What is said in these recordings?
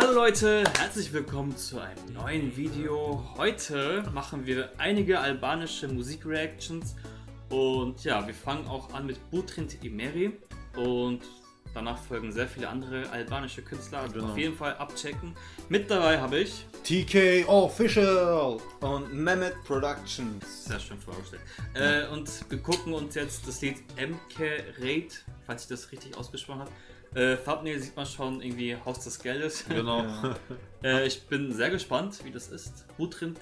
Hallo Leute, herzlich willkommen zu einem neuen Video. Heute machen wir einige albanische Musikreactions und ja, wir fangen auch an mit Butrint Imeri und danach folgen sehr viele andere albanische Künstler. Also Genau. Auf jeden Fall abchecken. Mit dabei habe ich, TK Official! Und Mehmet Productions. sehr schön vorgestellt, äh, und wir gucken uns jetzt das Lied MK Raid, falls ich das richtig ausgesprochen habe. Äh, Thumbnail sieht man schon irgendwie Haus des Geldes. Genau. Äh, ich bin sehr gespannt, wie das ist. Butrint,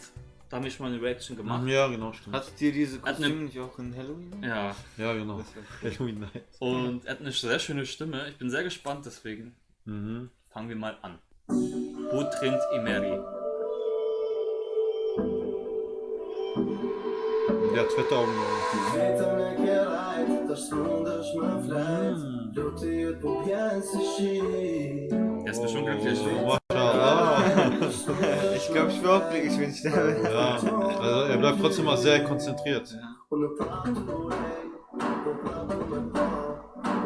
da habe ich schon mal eine Reaction gemacht. Ja, genau, stimmt. Hattet ihr diese Hat ne- Kostüme nicht auch in Halloween? Ja, Ja, genau. Irgendwie nice. und er hat eine sehr schöne Stimme. Ich bin sehr gespannt, deswegen Mhm. fangen wir mal an. Butrint Imeri. Der hat fette Augen. Vetëm e ke rajt, të shmundesh më flet Luti jët po pjenë si shi Er ist bestimmt glücklich. Oh. Ich glaube, ich wäre auch glücklich, wenn ich da wäre. Ja, also er bleibt trotzdem mal sehr konzentriert.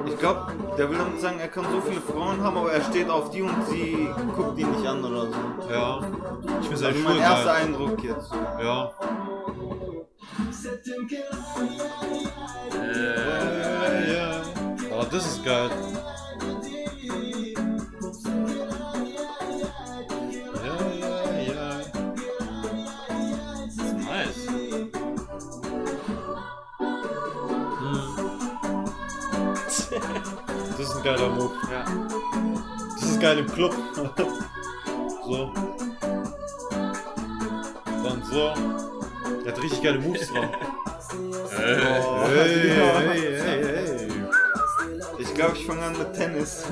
Ich glaube, der will damit sagen, er kann so viele Frauen haben, aber er steht auf die und sie guckt die nicht an oder so. Ja. Ich finde seine Also mein erster geil. Eindruck jetzt. Ja. Se tim ke rajt, Äh, Ja. Oh, das ist geil. Ja, ja, ja. nice. Das ist ein geiler Move. Ja. Das ist geil im Club. so. Dann so. Der hat richtig geile Moves drauf. Hey, hey, hey, hey. Ich glaube, ich fange an mit Tennis.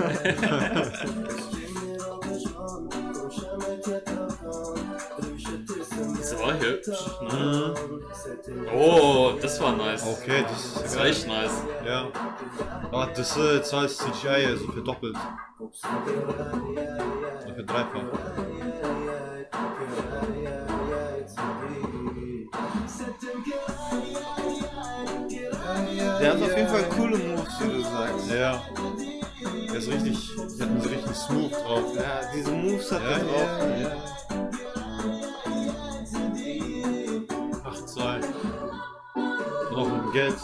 das war hübsch. Ne? Mhm. Oh, das war nice. Okay, das ist Das war echt nice. Ja. Ah, das ist jetzt als CGI, also verdoppelt. So verdreifacht. Der hat auf jeden Fall coole Moves, wie du sagst. Ja. Der ist richtig, der hat einen so richtig smooth drauf. Ja, diese Moves hat Ja, er drauf. ja, ja. 8-2. Und auch mit dem Geld.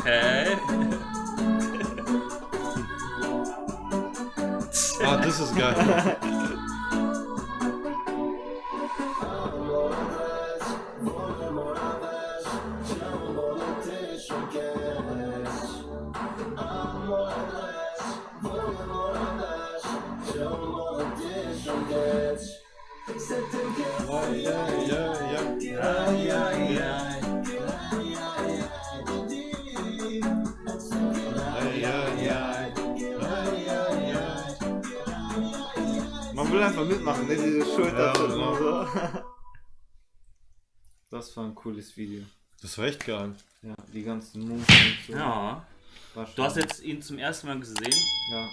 Okay. Ah, das ist geil. Man will einfach mitmachen, ne? Diese Schulter. Ja, genau. so. Das war ein cooles Video. Das war echt geil. Ja, die ganzen Moves und so. Ja. Du hast jetzt ihn zum ersten Mal gesehen. Ja,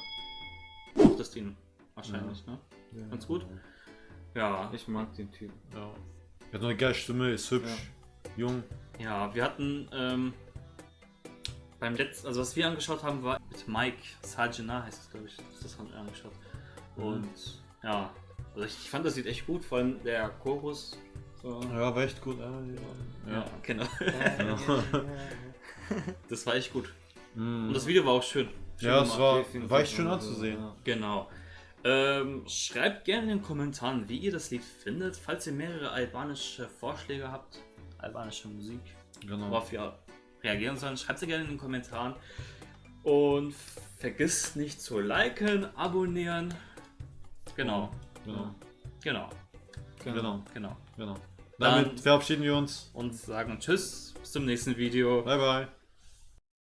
Mochtest ihn wahrscheinlich, ne? ja. Ganz gut. Ja. Ich mag den Typen. Ja. Er hat eine geile Stimme, ist hübsch, jung. Ja, wir hatten ähm, beim letzten, also was wir angeschaut haben, war mit Mike Sajina heißt es, glaube ich. Das haben wir angeschaut. Und ja, also ich, ich fand das Lied echt gut, vor allem der Chorus. So. Ja, war echt gut. Ja, ja. Ja, genau. Ja, Das war echt gut. Mm. Und das Video war auch schön. Schön ja es war, war echt schön anzusehen. Genau. Ähm, schreibt gerne in den Kommentaren, wie ihr das Lied findet. Falls ihr mehrere albanische Vorschläge habt, albanische Musik, Genau. worauf wir reagieren sollen, schreibt sie gerne in den Kommentaren. Und vergisst nicht zu liken, abonnieren. Genau, Genau. genau, Genau. genau. genau. Dann- Damit verabschieden wir uns. Und sagen Tschüss, bis zum nächsten Video. Bye, bye.